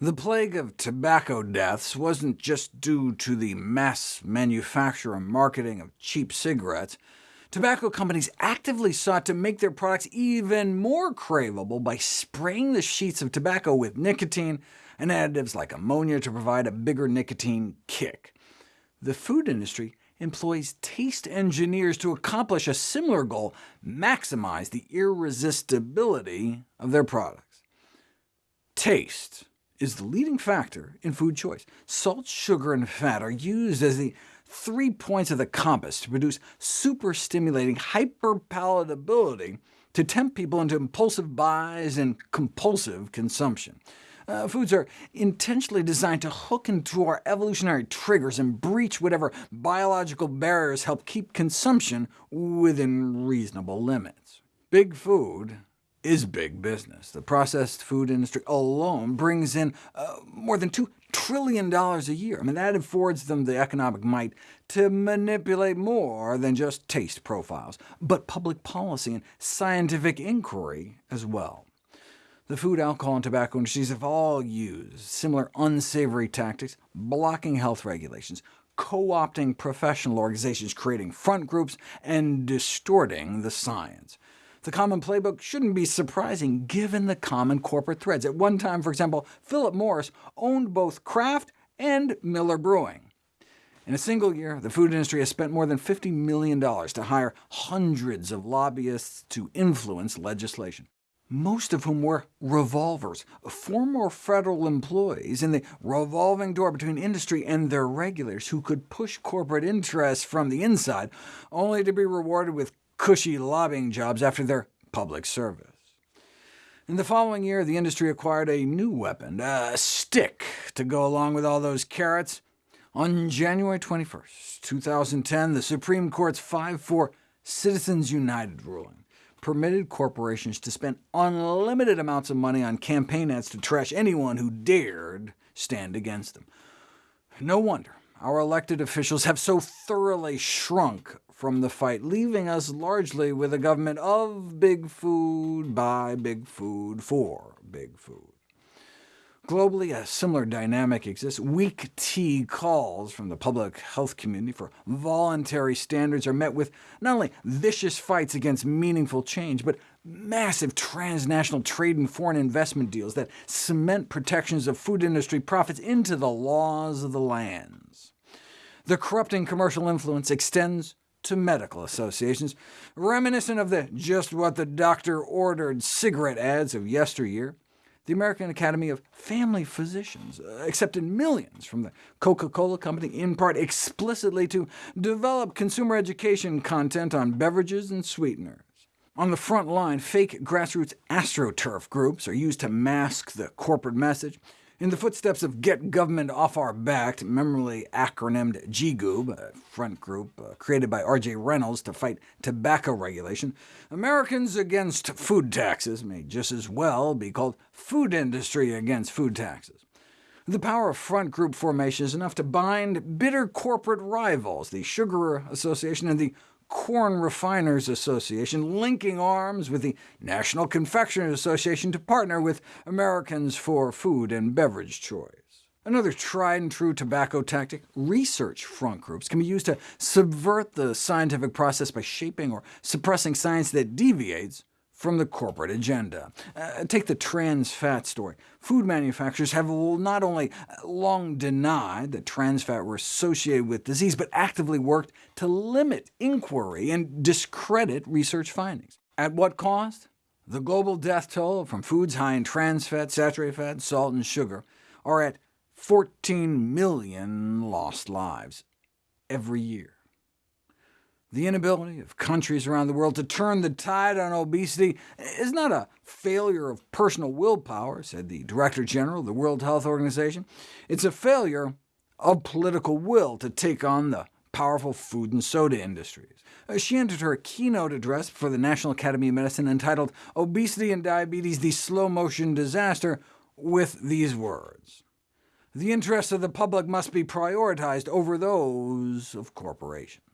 The plague of tobacco deaths wasn't just due to the mass manufacture and marketing of cheap cigarettes. Tobacco companies actively sought to make their products even more craveable by spraying the sheets of tobacco with nicotine and additives like ammonia to provide a bigger nicotine kick. The food industry employs taste engineers to accomplish a similar goal, maximize the irresistibility of their products. Taste is the leading factor in food choice. Salt, sugar, and fat are used as the three points of the compass to produce super-stimulating hyperpalatability to tempt people into impulsive buys and compulsive consumption. Uh, foods are intentionally designed to hook into our evolutionary triggers and breach whatever biological barriers help keep consumption within reasonable limits. Big food is big business. The processed food industry alone brings in uh, more than $2 trillion a year. I mean, that affords them the economic might to manipulate more than just taste profiles, but public policy and scientific inquiry as well. The food, alcohol, and tobacco industries have all used similar unsavory tactics, blocking health regulations, co-opting professional organizations, creating front groups, and distorting the science. The common playbook shouldn't be surprising given the common corporate threads. At one time, for example, Philip Morris owned both Kraft and Miller Brewing. In a single year, the food industry has spent more than $50 million to hire hundreds of lobbyists to influence legislation, most of whom were revolvers, former federal employees in the revolving door between industry and their regulators who could push corporate interests from the inside, only to be rewarded with cushy lobbying jobs after their public service. In the following year, the industry acquired a new weapon, a stick, to go along with all those carrots. On January 21, 2010, the Supreme Court's 5-4 Citizens United ruling permitted corporations to spend unlimited amounts of money on campaign ads to trash anyone who dared stand against them. No wonder our elected officials have so thoroughly shrunk from the fight, leaving us largely with a government of big food, by big food, for big food. Globally, a similar dynamic exists. Weak tea calls from the public health community for voluntary standards are met with not only vicious fights against meaningful change, but massive transnational trade and foreign investment deals that cement protections of food industry profits into the laws of the lands. The corrupting commercial influence extends to medical associations, reminiscent of the just what the doctor ordered cigarette ads of yesteryear. The American Academy of Family Physicians accepted millions from the Coca-Cola Company, in part explicitly to develop consumer education content on beverages and sweeteners. On the front line, fake grassroots astroturf groups are used to mask the corporate message. In the footsteps of Get Government Off Our Back, memorably acronymed GGOOB, a front group uh, created by R.J. Reynolds to fight tobacco regulation, Americans Against Food Taxes may just as well be called Food Industry Against Food Taxes. The power of front group formation is enough to bind bitter corporate rivals, the Sugar Association and the Corn Refiners Association, linking arms with the National Confectioners Association to partner with Americans for Food and Beverage Choice. Another tried-and-true tobacco tactic, research front groups, can be used to subvert the scientific process by shaping or suppressing science that deviates from the corporate agenda. Uh, take the trans fat story. Food manufacturers have not only long denied that trans fat were associated with disease, but actively worked to limit inquiry and discredit research findings. At what cost? The global death toll from foods high in trans fat, saturated fat, salt, and sugar are at 14 million lost lives every year. The inability of countries around the world to turn the tide on obesity is not a failure of personal willpower, said the Director General of the World Health Organization. It's a failure of political will to take on the powerful food and soda industries. Uh, she entered her keynote address for the National Academy of Medicine entitled Obesity and Diabetes, the Slow-Motion Disaster, with these words. The interests of the public must be prioritized over those of corporations.